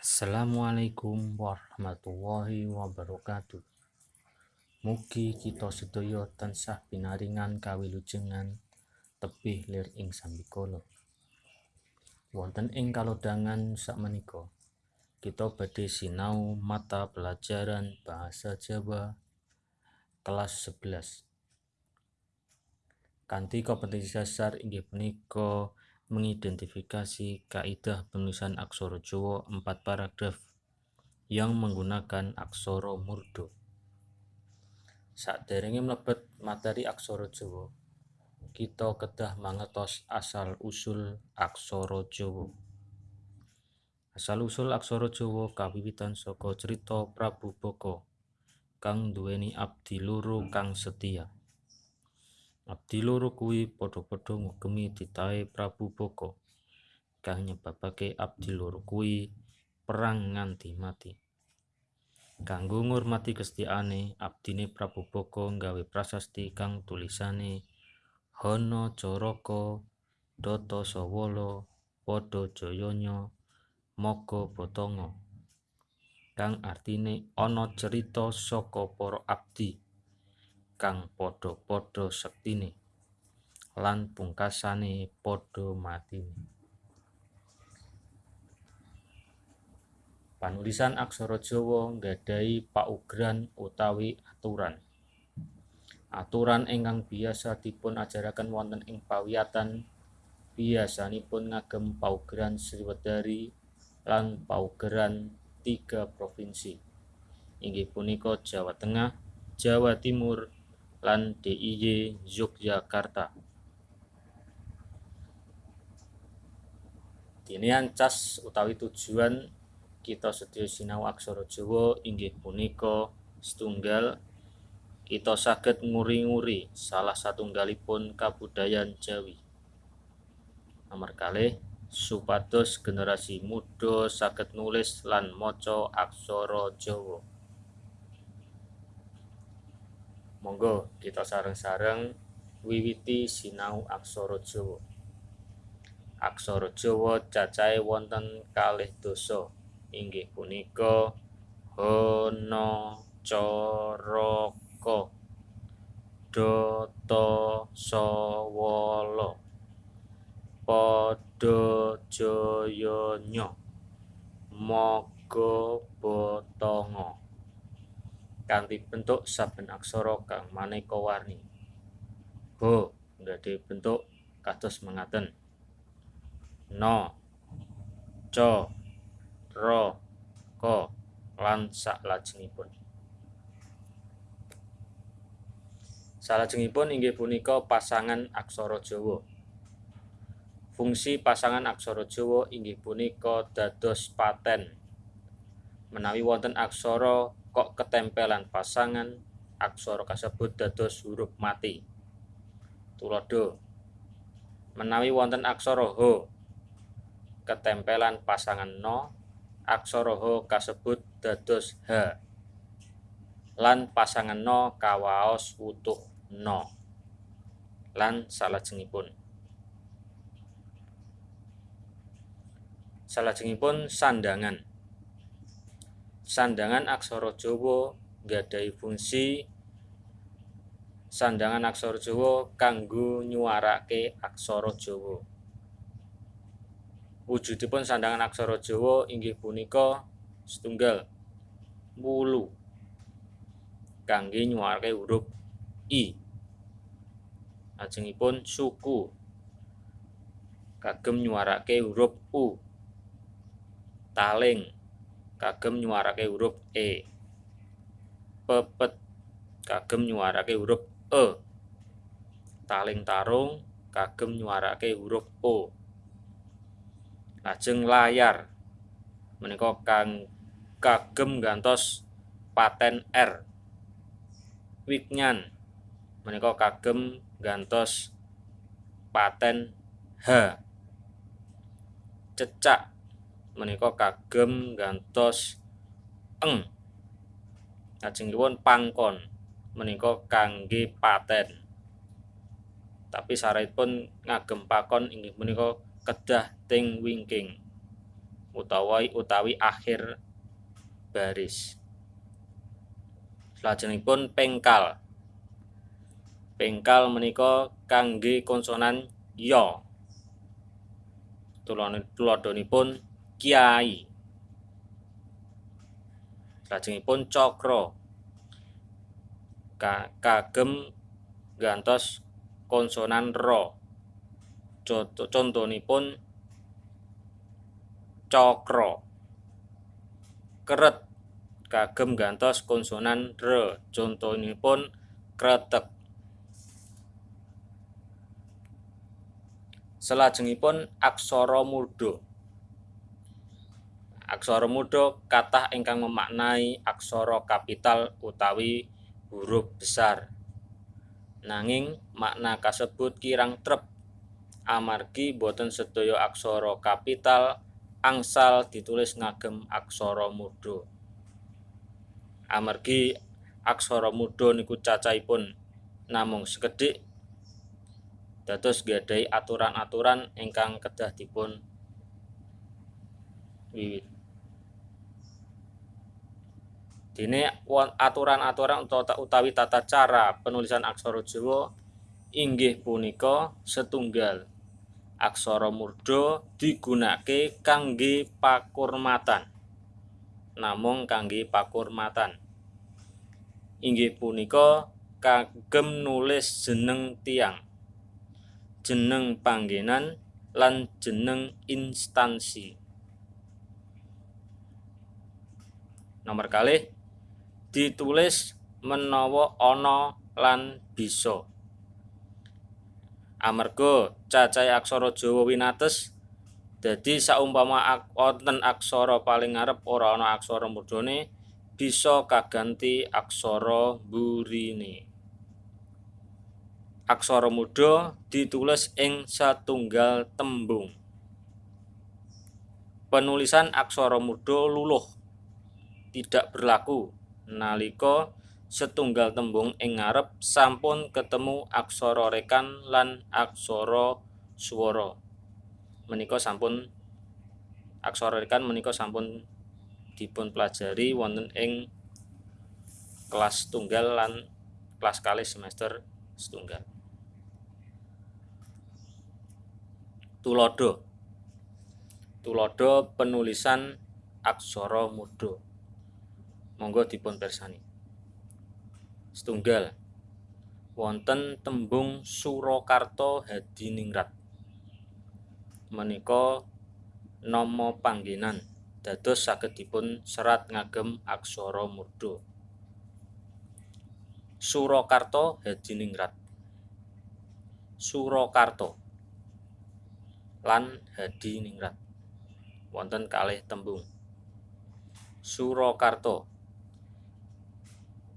Assalamualaikum warahmatullahi wabarakatuh. Mugi kita sedaya tansah pinaringan kawilujengan tebih lir ing sambikala. Wonten ing kalodhangan sakmenika kita badhe sinau mata pelajaran bahasa Jawa kelas 11. Kanti kompetensi dasar inggih punika mengidentifikasi kaidah penulisan aksara Jawa empat paragraf yang menggunakan aksara murdo. Saderenge mlebet materi aksara Jawa, kita kedah mangertos asal-usul aksara Jawa. Asal-usul aksara Jawa kawiwitan saka cerita Prabu Baka kang duweni abdi loro kang setia. Abdi loro kuwi padha-padha ngugemi titahe Prabu Baka kang nyebabake abdi loro kuwi perang nganti mati. Kanggo ngurmati kesetiaane, abdine Prabu Baka nggawe prasasti kang tulisane Hana Caraka Data Sawala Padha Jayanya Maga Batanga. Kang artine ana cerita saka para abdi kang padha-padha sektine lan pungkasane padha matine. Panulisan aksara Jawa nggadhahi paugeran utawi aturan. Aturan ingkang biasa dipun ajaraken wonten ing pawiyatan biasanipun ngagem paugeran Sriwedari lan paugeran tiga provinsi inggih punika Jawa Tengah, Jawa Timur, lan DIY Yogyakarta. Dinian cas utawi tujuan kita sedaya sinau aksara Jawa inggih punika setunggal kita saged nguri-nguri salah satunggalipun kabudayan Jawi. Nomor kalih supados generasi muda saged nulis lan maca aksara Jawa. Monggo kita sareng-sareng wiwiti sinau aksara Jawa. Aksara Jawa cacahe wonten kalih dosa inggih punika Hana Caraka Data Sawala Padha Jayanya Maga Batanga kanthi bentuk saben aksara kang maneka warni. Ho nggadahi bentuk kados mengaten. No, ca, ra, ka lan saklajengipun. Salajengipun inggih punika pasangan aksara Jawa. Fungsi pasangan aksara Jawa inggih punika dados paten. Menawi wonten aksara kok ketempelan pasangan aksara kasebut dados huruf mati. Tulodo menawi wonten aksara ho ketempelan pasangan no aksara ho kasebut dados h. Lan pasangan no kawaos utuh no lan salajengipun. Salajengipun sandangan sandangan aksara Jawa nggadhahi fungsi sandangan aksara Jawa kanggo nyuarake aksara Jawa. Wujudipun sandangan aksara Jawa inggih punika setunggal wulu kangge nyuarake huruf i. Lajengipun suku kagem nyuarake huruf u. Taling kagem nyuarake huruf E. Pepet kagem nyuarake huruf E. Taling tarung kagem nyuarake huruf O. Lajeng layar menika kang kagem gantos paten R. Wignyan menika kagem gantos paten H. Cecak menika kagem gantos eng. Lajengipun pangkon menika kangge paten. Tapi syaratipun ngagem pakon inggih menika kedah ting wingking utawi utawi akhir baris. Selajengipun pengkal. Pengkal menika kangge konsonan ya. Tuladhanipun kiai. Lajengipun cakra kagem gantos konsonan ra. Contonipun cakra keret. Kagem gantos konsonan r contonipun kretek Selajengipun aksara murda. Aksara murda kathah ingkang memaknai aksara kapital utawi huruf besar. Nanging makna kasebut kirang trep amargi boten sedaya aksara kapital angsal ditulis ngagem aksara murda. Amargi aksara murda niku cacahipun namung sekedhik dados gadai aturan-aturan ingkang kedah dipun wiwit. Dene aturan-aturan utawi tata cara penulisan aksara Jawa inggih punika setunggal. Aksara murda digunakake kangge pakurmatan. Namung kangge pakurmatan. Inggih punika kagem nulis jeneng tiang jeneng panggenan lan jeneng instansi. Nomor kalih ditulis menawa ana lan bisa. Amarga cacahé aksara Jawa winates dadi saumpama wonten aksara paling ngarep ora ana aksara murdane bisa kaganti aksara burine. aksara muda ditulis ing satunggal tembung. Penulisan aksara muda luluh tidak berlaku nalika setunggal tembung ing ngarep sampun ketemu aksara rekan lan aksara swara. Menika sampun aksara rekan menika sampun dipun pelajari wonten ing kelas tunggal lan kelas kali semester setunggal. Tulodo Tulodo penulisan aksara mudha. Monggo dipun persani. Setunggal wonten tembung Surakarta Hadiningrat. Menika nama panggenan dados saged dipun serat ngagem aksara murda. Surakarta Hadiningrat. Surakarta lan Hadi Ningrat. Wonten kalih tembung. Surakarta.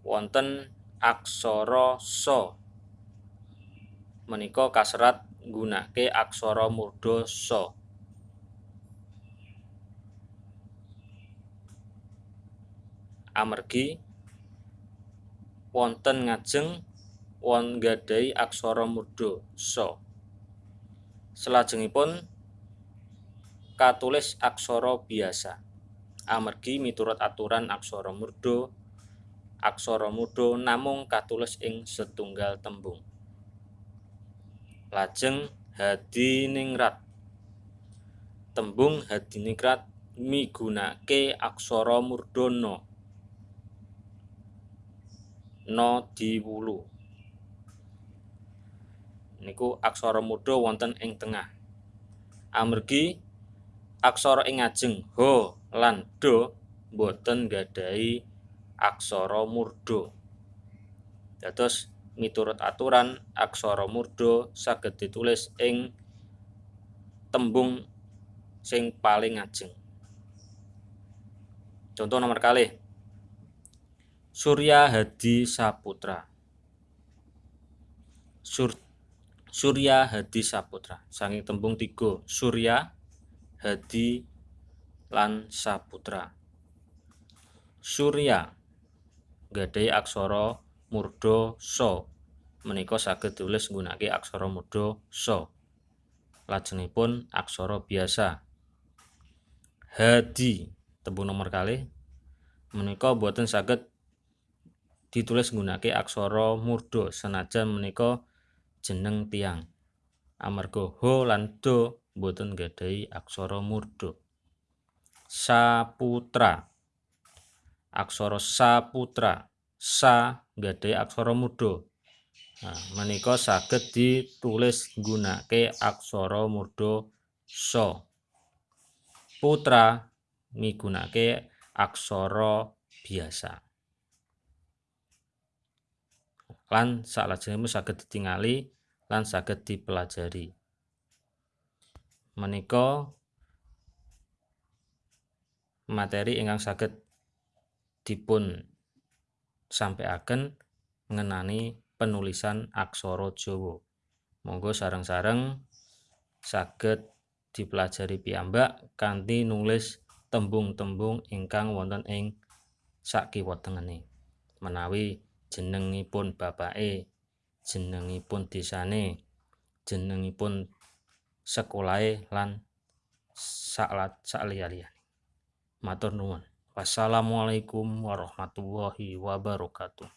Wonten aksara sa. Menika kaserat nggunakake aksara murda sa. Amergi wonten ngajeng won gadai aksara murda sa. Selajengipun katulis aksara biasa. Amergi miturut aturan aksara murda, aksara murda namung katulis ing setunggal tembung. Lajeng hadiningrat. Tembung hadiningrat migunake aksara murdana. No diwulu. niku aksara mudha wonten ing tengah. Amergi aksara ing ngajeng ho lan do boten gadhahi aksara murda. Dados miturut aturan aksara murda saged ditulis ing tembung sing paling ngajeng. Contoh nomor kali Surya Hadi Saputra. Sur Surya Hadi Saputra saking tembung tiga Surya Hadi lan Saputra Surya gadai aksara murda so menika saged tulis nggunakake aksara so lajengipun aksara biasa. Hadi. Tembung nomor kali menika boten saged ditulis nggunakake aksara murda. Senajan menika jeneng tiang amarga ho lan do boten gadhahi aksara murda. Saputra aksara saputra sa gadhahi aksara murda nah menika saged ditulis nggunakake aksara murda sa. Putra migunakake aksara biasa. Lan saklajengipun saged ditingali lan saged dipelajari. Menika materi ingkang saged dipun sampaikan ngenani penulisan aksara Jawa. Monggo sareng-sareng saged dipelajari piyambak kanthi nulis tembung-tembung ingkang wonten ing sakiwatengene menawi jenengipun bapake jenengipun desane jenengipun sekolahe lan saklat sakliya-liyane matur nuwun wassalamualaikum warahmatullahi wabarakatuh